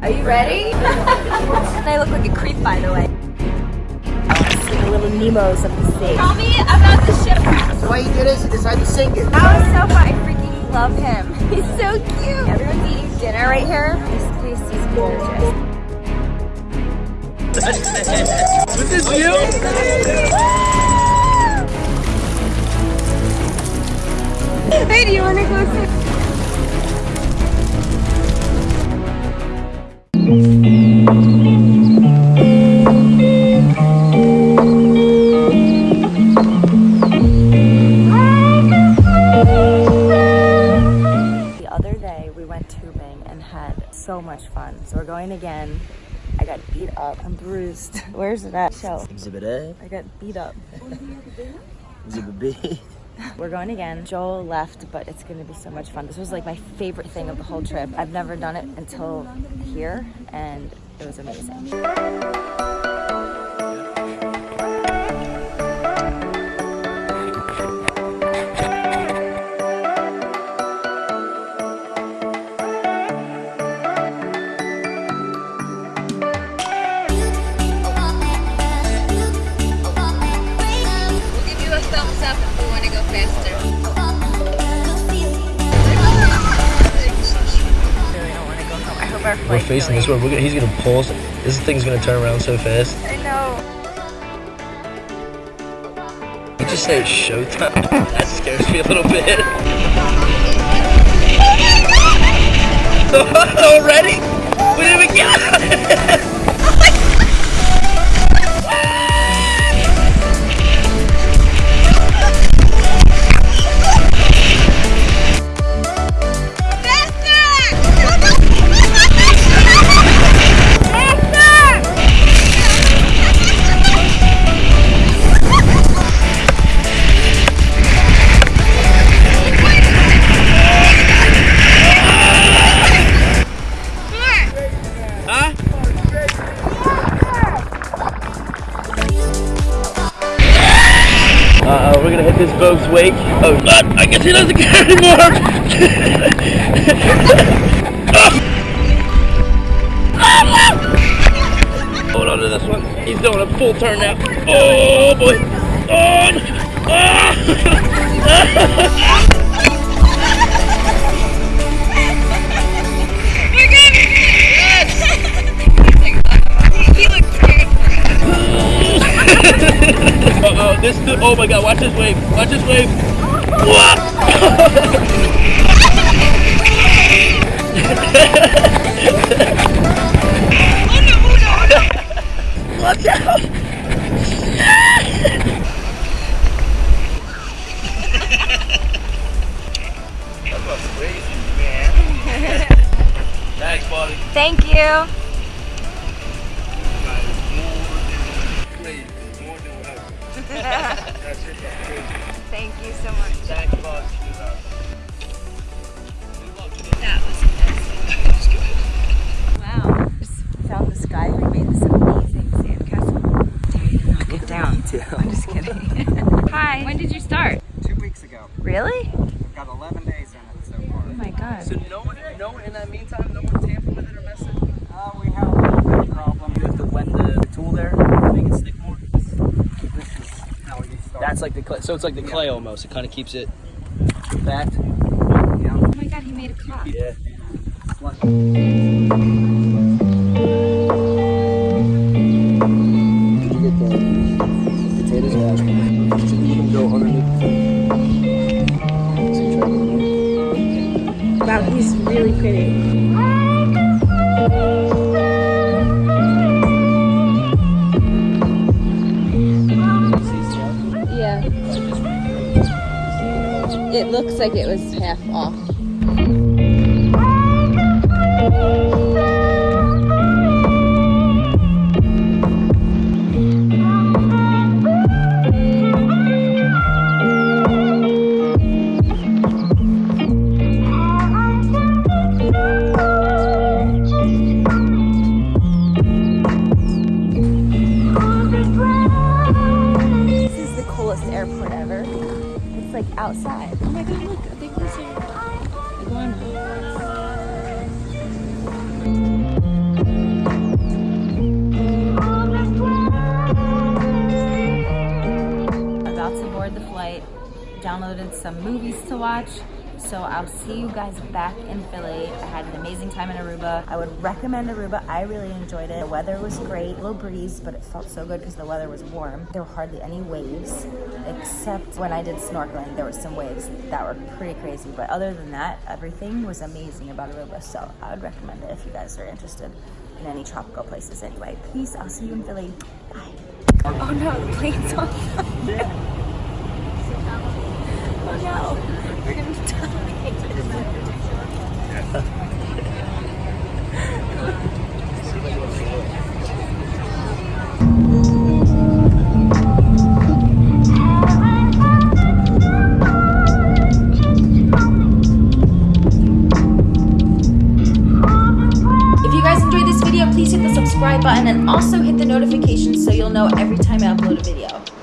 Are you ready? I look like a creep, by the way. The little Nemos of the sea. Tell me about the shipwreck. Why you do this? You decide to sink it. That was so fun. I freaking love him. He's so cute. Everyone's eating dinner right here. This place is gorgeous. With this view? Hey, do you want to go see? Again. I got beat up. I'm bruised. Where's it at? Show. Exhibit A, I got beat up. Exhibit B. We're going again. Joel left, but it's going to be so much fun. This was like my favorite thing of the whole trip. I've never done it until here, and it was amazing. We're facing this way. We're he's gonna pull us. This thing's gonna turn around so fast. I know. You just say it's showtime. That scares me a little bit. Already? We didn't even get Uh oh, we're gonna hit this boat's wake. Oh, God, I guess he doesn't care anymore. Hold on to this one. He's doing a full turn now. Oh boy. Oh. Ah. this dude. Oh my god, watch this wave. Watch this wave. Whoa! Watch out! That was crazy, man. Thanks, buddy. Thank you. Far. My god. So no one, no one in that meantime, no one tampered with it or messed it? Uh, we have a little bit of problem. You have to blend the tool there to make it stick more. This is how you start. That's like the clay. So it's like the clay almost. It kind of keeps it backed. yeah. Oh my god, he made a clock. Yeah. Did you get the potatoes mashed? Yeah. It looks like it was half off. It's like outside. Oh my god, look, I think these are iguanas. downloaded some movies to watch so I'll see you guys back in Philly. I had an amazing time in Aruba. I would recommend Aruba. I really enjoyed it. The weather was great, a little breeze, but it felt so good because the weather was warm. There were hardly any waves, except when I did snorkeling, there were some waves that were pretty crazy. But other than that, everything was amazing about Aruba. So I would recommend it if you guys are interested in any tropical places anyway. Peace, I'll see you in Philly. Bye. Oh no, the plane's on. Oh no, button and also hit the notifications so you'll know every time I upload a video.